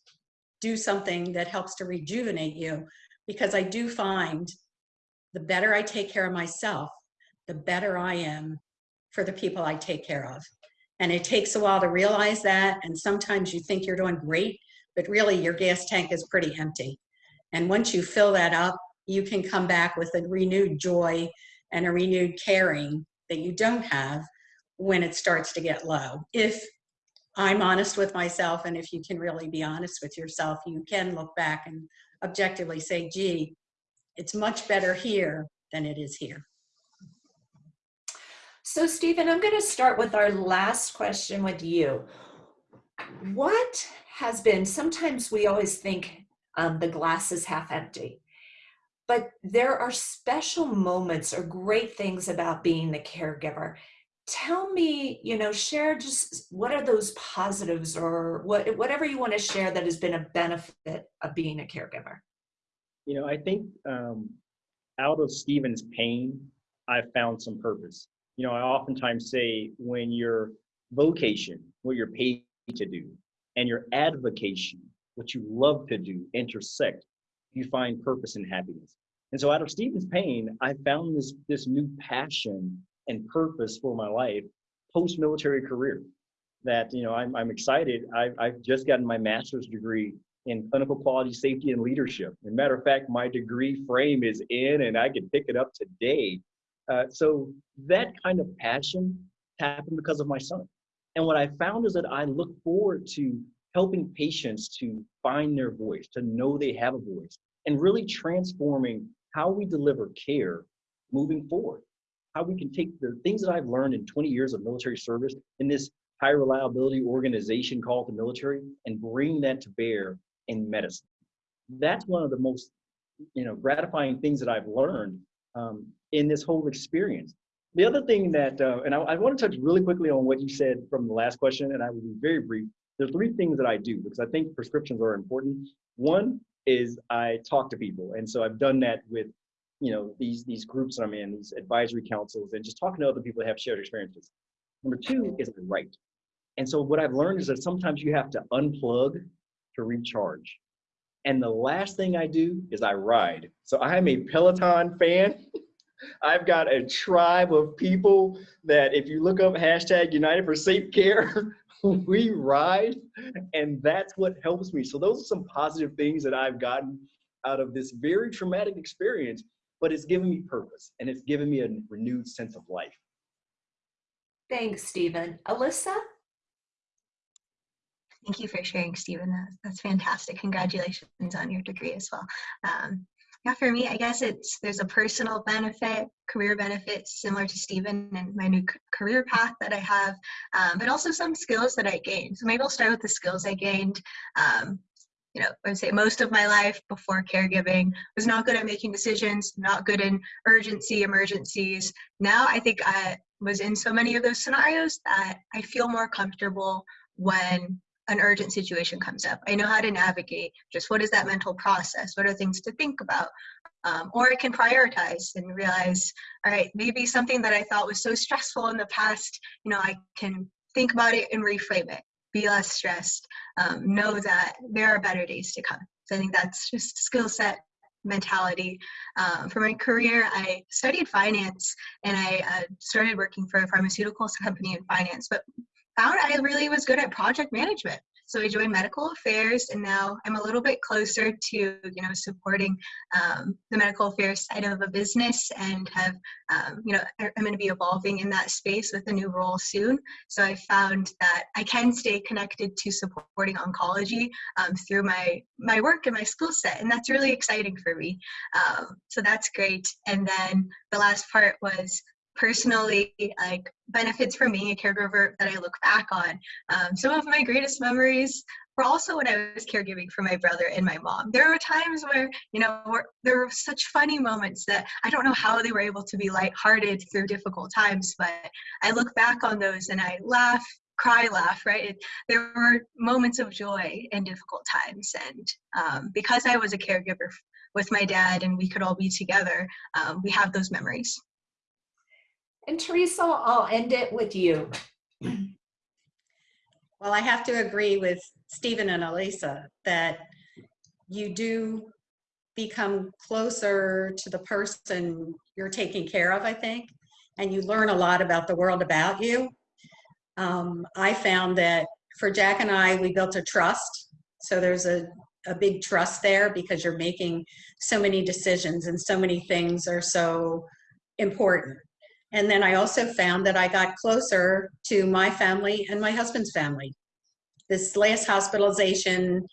do something that helps to rejuvenate you because I do find the better I take care of myself, the better I am for the people I take care of. And it takes a while to realize that. And sometimes you think you're doing great, but really your gas tank is pretty empty. And once you fill that up, you can come back with a renewed joy and a renewed caring that you don't have when it starts to get low. If I'm honest with myself, and if you can really be honest with yourself, you can look back and objectively say, gee, it's much better here than it is here. So Stephen, I'm going to start with our last question with you. What has been, sometimes we always think um, the glass is half empty, but there are special moments or great things about being the caregiver. Tell me, you know, share just what are those positives or what, whatever you want to share that has been a benefit of being a caregiver. You know, I think um, out of Stephen's pain, I found some purpose. You know, I oftentimes say when your vocation, what you're paid to do, and your advocation, what you love to do, intersect, you find purpose and happiness. And so out of Stephen's pain, I found this, this new passion and purpose for my life post-military career that, you know, I'm, I'm excited. I've, I've just gotten my master's degree in clinical quality safety and leadership. As a matter of fact, my degree frame is in and I can pick it up today. Uh, so that kind of passion happened because of my son. And what I found is that I look forward to helping patients to find their voice, to know they have a voice, and really transforming how we deliver care moving forward. How we can take the things that I've learned in 20 years of military service in this high reliability organization called the military and bring that to bear in medicine. That's one of the most you know, gratifying things that I've learned um, in this whole experience. The other thing that, uh, and I, I want to touch really quickly on what you said from the last question, and I will be very brief. There's three things that I do because I think prescriptions are important. One is I talk to people, and so I've done that with, you know, these these groups that I'm in, these advisory councils, and just talking to other people that have shared experiences. Number two is I write, and so what I've learned is that sometimes you have to unplug to recharge. And the last thing I do is I ride. So I'm a Peloton fan. I've got a tribe of people that if you look up hashtag United for Safe Care, we ride and that's what helps me. So those are some positive things that I've gotten out of this very traumatic experience, but it's given me purpose and it's given me a renewed sense of life. Thanks, Stephen. Alyssa? Thank you for sharing, Stephen. That's, that's fantastic. Congratulations on your degree as well. Um, yeah, for me, I guess it's there's a personal benefit, career benefit similar to Stephen and my new career path that I have, um, but also some skills that I gained. So maybe I'll start with the skills I gained. Um, you know, I would say most of my life before caregiving was not good at making decisions, not good in urgency, emergencies. Now I think I, was in so many of those scenarios that I feel more comfortable when an urgent situation comes up. I know how to navigate just what is that mental process? What are things to think about? Um, or I can prioritize and realize, all right, maybe something that I thought was so stressful in the past, you know, I can think about it and reframe it, be less stressed, um, know that there are better days to come. So I think that's just skill set mentality. Um, for my career, I studied finance and I uh, started working for a pharmaceuticals company in finance, but found I really was good at project management. So I joined medical affairs, and now I'm a little bit closer to you know supporting um, the medical affairs side of a business, and have um, you know I'm going to be evolving in that space with a new role soon. So I found that I can stay connected to supporting oncology um, through my my work and my skill set, and that's really exciting for me. Um, so that's great. And then the last part was personally like benefits from being a caregiver that I look back on. Um, some of my greatest memories were also when I was caregiving for my brother and my mom. There were times where, you know, there were such funny moments that I don't know how they were able to be lighthearted through difficult times, but I look back on those and I laugh, cry, laugh, right? It, there were moments of joy in difficult times. And um, because I was a caregiver with my dad and we could all be together, um, we have those memories. And Teresa, I'll end it with you. Well, I have to agree with Stephen and Elisa that you do become closer to the person you're taking care of, I think, and you learn a lot about the world about you. Um, I found that for Jack and I, we built a trust. So there's a, a big trust there because you're making so many decisions and so many things are so important. And then I also found that I got closer to my family and my husband's family. This last hospitalization,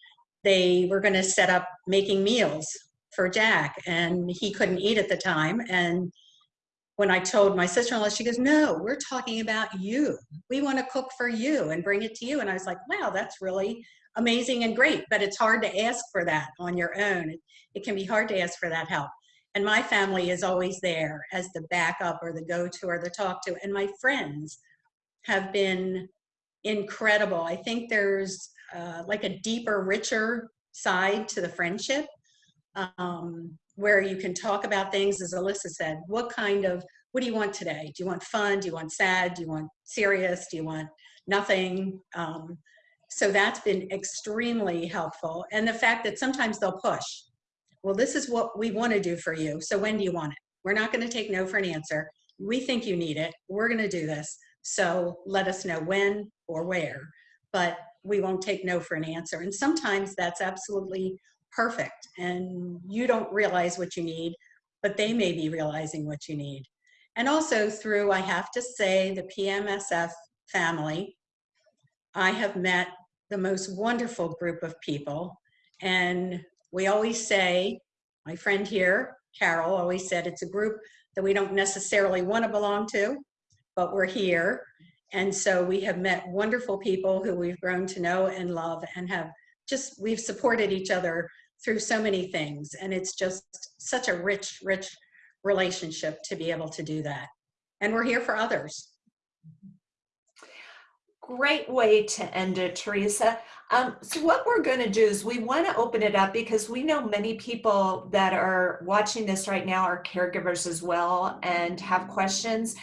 they were going to set up making meals for Jack, and he couldn't eat at the time. And when I told my sister-in-law, she goes, no, we're talking about you. We want to cook for you and bring it to you. And I was like, wow, that's really amazing and great, but it's hard to ask for that on your own. It, it can be hard to ask for that help. And my family is always there as the backup or the go-to or the talk to. And my friends have been incredible. I think there's uh, like a deeper, richer side to the friendship um, where you can talk about things, as Alyssa said, what kind of, what do you want today? Do you want fun? Do you want sad? Do you want serious? Do you want nothing? Um, so that's been extremely helpful. And the fact that sometimes they'll push well, this is what we want to do for you. So when do you want it? We're not going to take no for an answer. We think you need it. We're going to do this. So let us know when or where, but we won't take no for an answer. And sometimes that's absolutely perfect. And you don't realize what you need, but they may be realizing what you need. And also through, I have to say, the PMSF family, I have met the most wonderful group of people. And we always say, my friend here, Carol, always said it's a group that we don't necessarily want to belong to, but we're here. And so we have met wonderful people who we've grown to know and love and have just, we've supported each other through so many things. And it's just such a rich, rich relationship to be able to do that. And we're here for others. Great way to end it, Teresa. Um, so what we're going to do is we want to open it up because we know many people that are watching this right now are caregivers as well and have questions.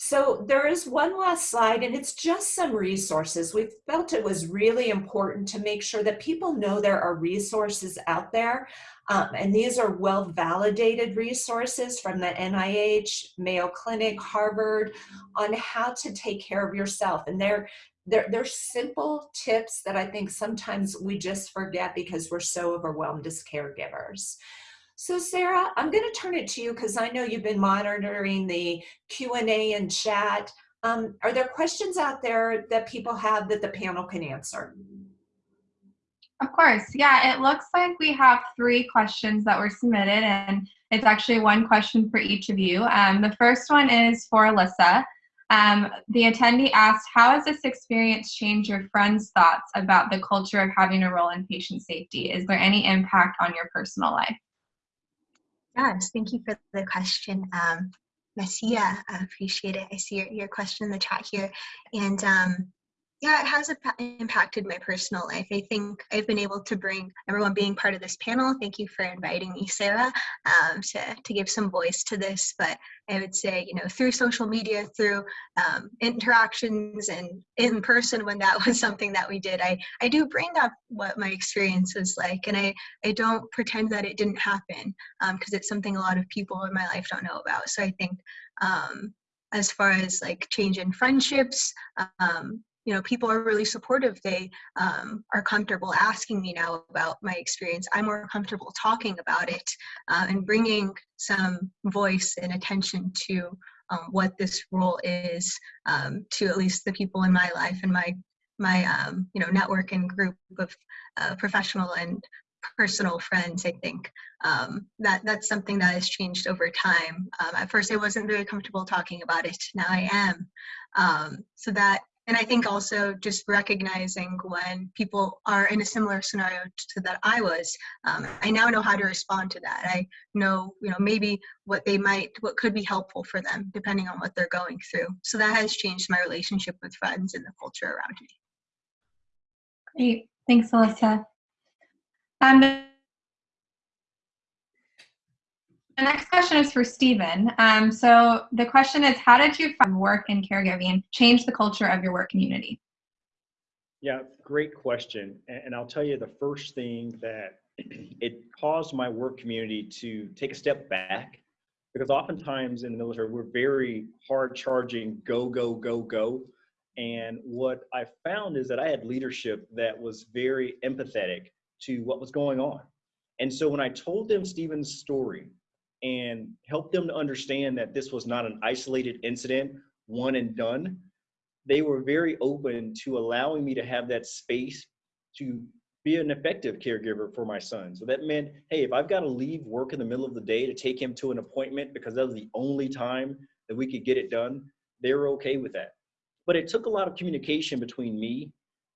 So there is one last slide and it's just some resources. We felt it was really important to make sure that people know there are resources out there. Um, and these are well validated resources from the NIH, Mayo Clinic, Harvard on how to take care of yourself. And they're they're, they're simple tips that I think sometimes we just forget because we're so overwhelmed as caregivers. So Sarah, I'm going to turn it to you because I know you've been monitoring the Q&A and chat. Um, are there questions out there that people have that the panel can answer? Of course. Yeah, it looks like we have three questions that were submitted and it's actually one question for each of you. Um, the first one is for Alyssa. Um, the attendee asked, how has this experience changed your friends' thoughts about the culture of having a role in patient safety? Is there any impact on your personal life? Yes, thank you for the question. Um, Messia. I appreciate it. I see your, your question in the chat here. And um, yeah, it has impacted my personal life. I think I've been able to bring everyone being part of this panel. Thank you for inviting me, Sarah, um, to, to give some voice to this. But I would say, you know, through social media, through um, interactions and in person when that was something that we did, I, I do bring up what my experience was like. And I, I don't pretend that it didn't happen because it's something a lot of people in my life don't know about. So I think um, as far as like change in friendships, um, you know, people are really supportive. They um, are comfortable asking me now about my experience. I'm more comfortable talking about it uh, and bringing some voice and attention to um, what this role is um, to at least the people in my life and my my um, you know network and group of uh, professional and personal friends. I think um, that that's something that has changed over time. Um, at first, I wasn't very comfortable talking about it. Now I am. Um, so that and I think also just recognizing when people are in a similar scenario to that I was, um, I now know how to respond to that. I know, you know, maybe what they might, what could be helpful for them, depending on what they're going through. So that has changed my relationship with friends and the culture around me. Great. Thanks, Alyssa. Um, the next question is for Stephen. Um, so the question is, how did you find work in caregiving change the culture of your work community? Yeah, great question. And I'll tell you the first thing that it caused my work community to take a step back because oftentimes in the military, we're very hard charging, go, go, go, go. And what I found is that I had leadership that was very empathetic to what was going on. And so when I told them Stephen's story, and help them to understand that this was not an isolated incident, one and done. They were very open to allowing me to have that space to be an effective caregiver for my son. So that meant, hey, if I've got to leave work in the middle of the day to take him to an appointment because that was the only time that we could get it done, they were okay with that. But it took a lot of communication between me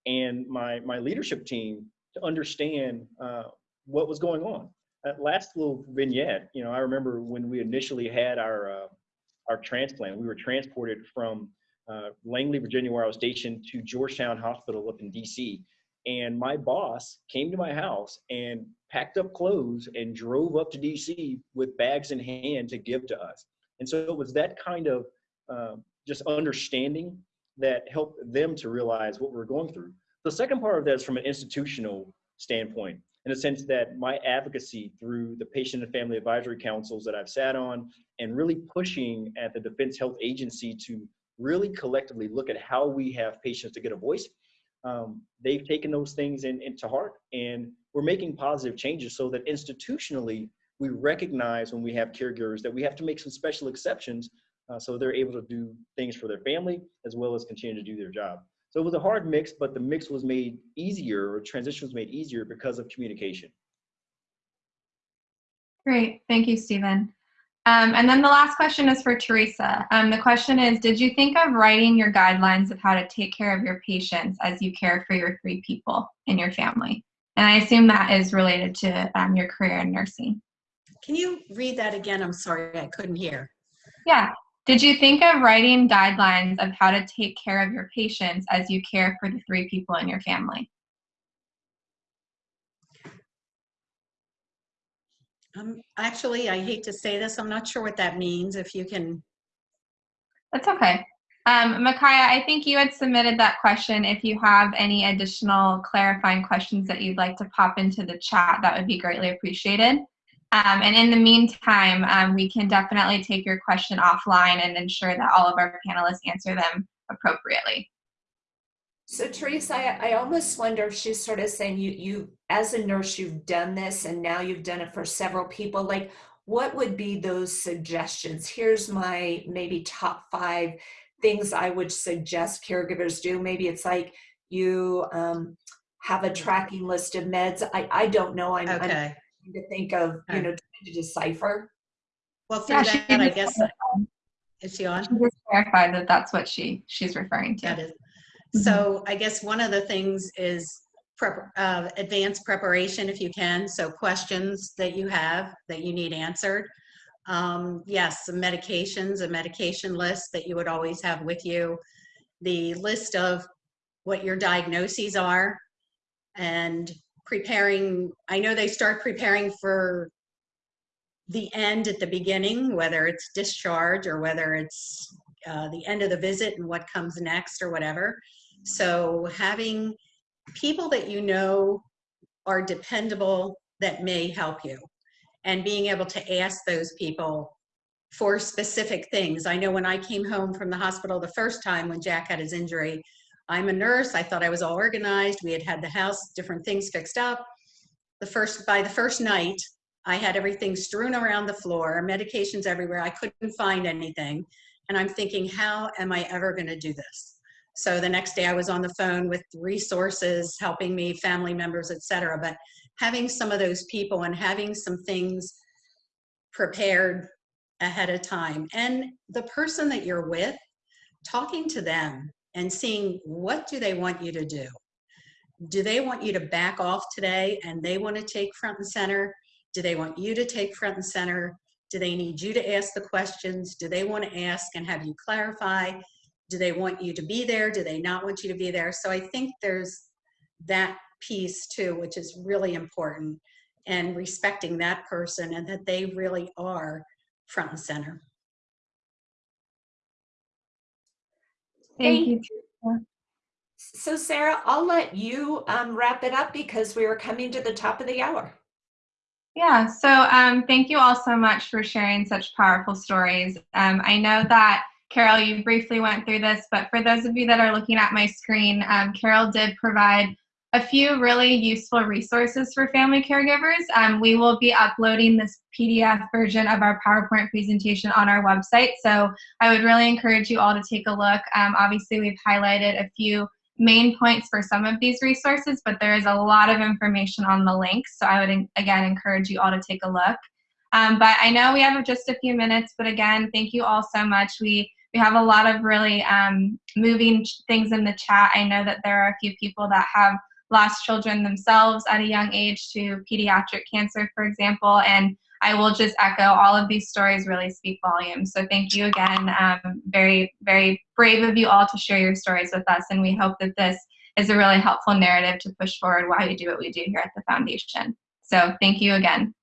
and my my leadership team to understand uh, what was going on that last little vignette, you know, I remember when we initially had our uh, our transplant, we were transported from uh, Langley, Virginia, where I was stationed, to Georgetown Hospital up in D.C. And my boss came to my house and packed up clothes and drove up to D.C. with bags in hand to give to us. And so it was that kind of uh, just understanding that helped them to realize what we we're going through. The second part of that is from an institutional standpoint in the sense that my advocacy through the patient and family advisory councils that I've sat on and really pushing at the Defense Health Agency to really collectively look at how we have patients to get a voice. Um, they've taken those things in, into heart and we're making positive changes so that institutionally we recognize when we have caregivers that we have to make some special exceptions uh, so they're able to do things for their family as well as continue to do their job. So it was a hard mix, but the mix was made easier, or transition was made easier because of communication. Great, thank you, Stephen. Um, and then the last question is for Teresa. Um, the question is, did you think of writing your guidelines of how to take care of your patients as you care for your three people in your family? And I assume that is related to um, your career in nursing. Can you read that again? I'm sorry, I couldn't hear. Yeah, did you think of writing guidelines of how to take care of your patients as you care for the three people in your family? Um, actually, I hate to say this. I'm not sure what that means. If you can. That's okay. Um, Micaiah, I think you had submitted that question. If you have any additional clarifying questions that you'd like to pop into the chat, that would be greatly appreciated. Um, and in the meantime, um, we can definitely take your question offline and ensure that all of our panelists answer them appropriately. So Teresa, I, I almost wonder if she's sort of saying you, you, as a nurse, you've done this and now you've done it for several people. Like, what would be those suggestions? Here's my maybe top five things I would suggest caregivers do. Maybe it's like you um, have a tracking list of meds. I, I don't know. I'm, okay. I'm to think of, you know, trying to decipher. Well, through Yeah, that, I guess, is she on? She just clarified that that's what she she's referring to. That is. So I guess one of the things is prep, uh, advanced preparation if you can. So questions that you have that you need answered. Um, yes, some medications, a medication list that you would always have with you, the list of what your diagnoses are, and preparing. I know they start preparing for the end at the beginning, whether it's discharge or whether it's uh, the end of the visit and what comes next or whatever. So having people that you know are dependable that may help you and being able to ask those people for specific things. I know when I came home from the hospital the first time when Jack had his injury, I'm a nurse. I thought I was all organized. We had had the house, different things fixed up. The first, by the first night, I had everything strewn around the floor, medications everywhere. I couldn't find anything. And I'm thinking, how am I ever going to do this? So the next day I was on the phone with resources helping me, family members, etc. But having some of those people and having some things prepared ahead of time and the person that you're with, talking to them and seeing what do they want you to do? Do they want you to back off today and they want to take front and center? Do they want you to take front and center? Do they need you to ask the questions? Do they want to ask and have you clarify? Do they want you to be there? Do they not want you to be there? So I think there's that piece too, which is really important and respecting that person and that they really are front and center. Thank you. So Sarah, I'll let you um, wrap it up because we are coming to the top of the hour. Yeah, so um, thank you all so much for sharing such powerful stories. Um, I know that Carol, you briefly went through this, but for those of you that are looking at my screen, um, Carol did provide a few really useful resources for family caregivers. Um, we will be uploading this PDF version of our PowerPoint presentation on our website, so I would really encourage you all to take a look. Um, obviously, we've highlighted a few main points for some of these resources, but there is a lot of information on the links, so I would, again, encourage you all to take a look. Um, but I know we have just a few minutes, but again, thank you all so much. We we have a lot of really um, moving things in the chat. I know that there are a few people that have lost children themselves at a young age to pediatric cancer, for example, and I will just echo all of these stories really speak volumes. So thank you again. Um, very, very brave of you all to share your stories with us, and we hope that this is a really helpful narrative to push forward why we do what we do here at the foundation. So thank you again.